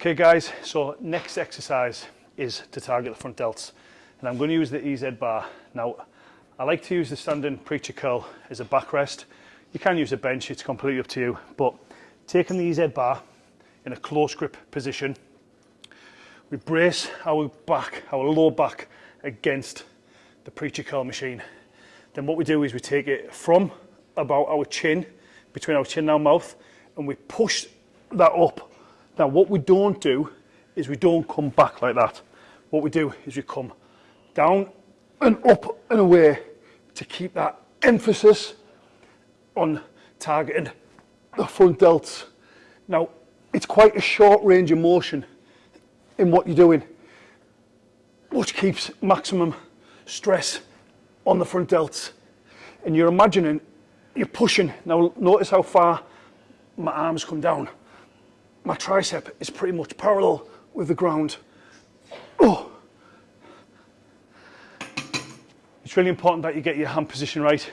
Okay guys, so next exercise is to target the front delts. And I'm going to use the EZ bar. Now, I like to use the standing preacher curl as a backrest. You can use a bench, it's completely up to you. But taking the EZ bar in a close grip position, we brace our back, our lower back against the preacher curl machine. Then what we do is we take it from about our chin, between our chin and our mouth, and we push that up. Now what we don't do is we don't come back like that. What we do is we come down and up and away to keep that emphasis on targeting the front delts. Now, it's quite a short range of motion in what you're doing, which keeps maximum stress on the front delts. And you're imagining, you're pushing. Now, notice how far my arms come down. My tricep is pretty much parallel with the ground. Oh. It's really important that you get your hand position right.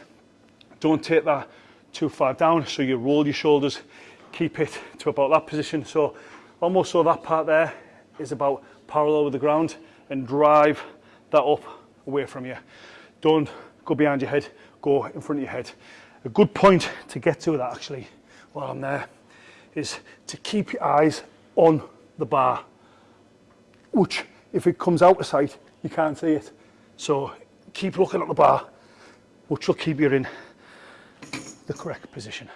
Don't take that too far down, so you roll your shoulders, keep it to about that position. So almost so that part there is about parallel with the ground and drive that up away from you. Don't go behind your head, go in front of your head. A good point to get to that actually while I'm there is to keep your eyes on the bar, which if it comes out of sight, you can't see it. So keep looking at the bar, which will keep you in the correct position.